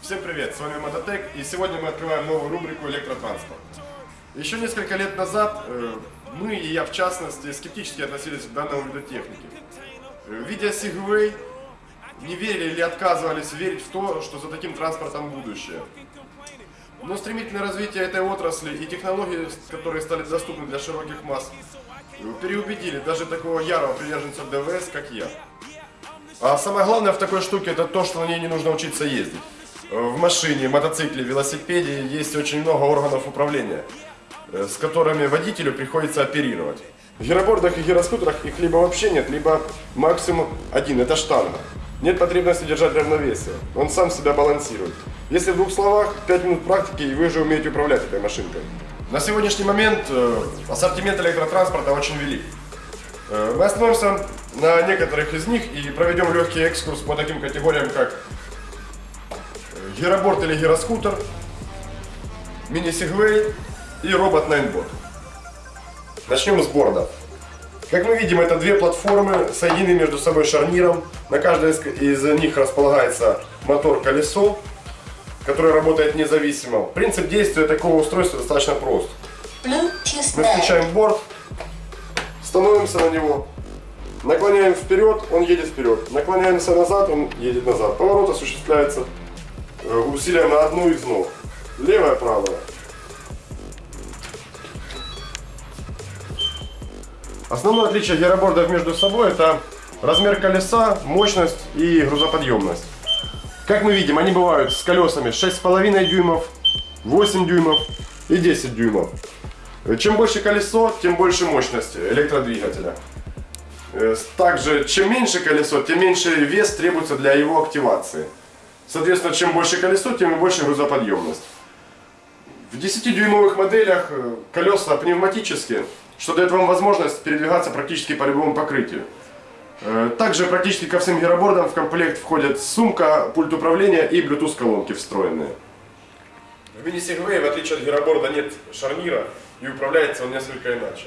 Всем привет, с вами Мототек, и сегодня мы открываем новую рубрику «Электротранспорт». Еще несколько лет назад э, мы, и я в частности, скептически относились к данному виду техники. Э, Видя Segway, не верили или отказывались верить в то, что за таким транспортом будущее. Но стремительное развитие этой отрасли и технологии, которые стали доступны для широких масс, э, переубедили даже такого ярого приверженца ДВС, как я. А самое главное в такой штуке это то, что на ней не нужно учиться ездить. В машине, мотоцикле, велосипеде есть очень много органов управления, э, с которыми водителю приходится оперировать. В гиробордах и гироскутерах их либо вообще нет, либо максимум один, это штанга. Нет потребности держать равновесие, он сам себя балансирует. Если в двух словах, 5 минут практики и вы уже умеете управлять этой машинкой. На сегодняшний момент э, ассортимент электротранспорта очень велик. Э, Мы остановимся на некоторых из них и проведем легкий экскурс по таким категориям, как э, гироборд или гироскутер, мини-сегвей и робот Найнбот. Начнем с борда. Как мы видим, это две платформы, соединены между собой шарниром. На каждой из- них располагается мотор-колесо, которое работает независимо. Принцип действия такого устройства достаточно прост. Мы включаем борт, становимся на него, наклоняем вперед, он едет вперед. Наклоняемся назад, он едет назад. Поворот осуществляется э, усилием на одну из ног. Левая, правая. Основное отличие гиробордов между собой это размер колеса, мощность и грузоподъемность. Как мы видим, они бывают с колесами 6,5 дюймов, 8 дюймов и 10 дюймов. Чем больше колесо, тем больше мощность электродвигателя. Э, Также, чем меньше колесо, тем меньше вес требуется для его активации. Соответственно, чем больше колесо, тем больше грузоподъемность. В 10-дюймовых моделях э, колеса пневматические, что дает вам возможность передвигаться практически по любому покрытию. Э, Также практически ко всем гиробордам в комплект входят сумка, пульт управления и Bluetooth колонки встроенные. В мини-сегвее, в отличие от гироборда, нет шарнира и управляется он несколько иначе.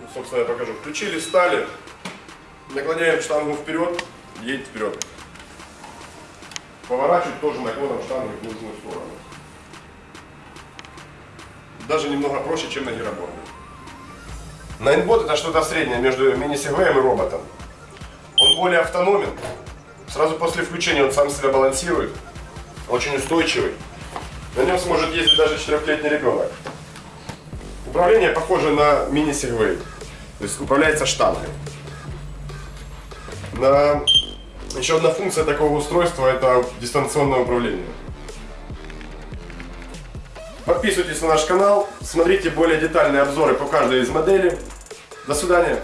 Ну, Собственно, я покажу. Включили, стали, наклоняем штангу вперед, едет вперед. Поворачивать тоже наклоном штангу в нужную сторону. Даже немного проще, чем на гироборде. Найнбот это что-то среднее между мини-сегвеем и роботом. Он более автономен. Сразу после включения он сам себя балансирует. Очень устойчивый. На нем сможет ездить даже четырехлетний ребенок. Управление похоже на мини-сегвей. То есть управляется штангой. На... Еще одна функция такого устройства это дистанционное управление. Подписывайтесь на наш канал, смотрите более детальные обзоры по каждой из моделей. До свидания.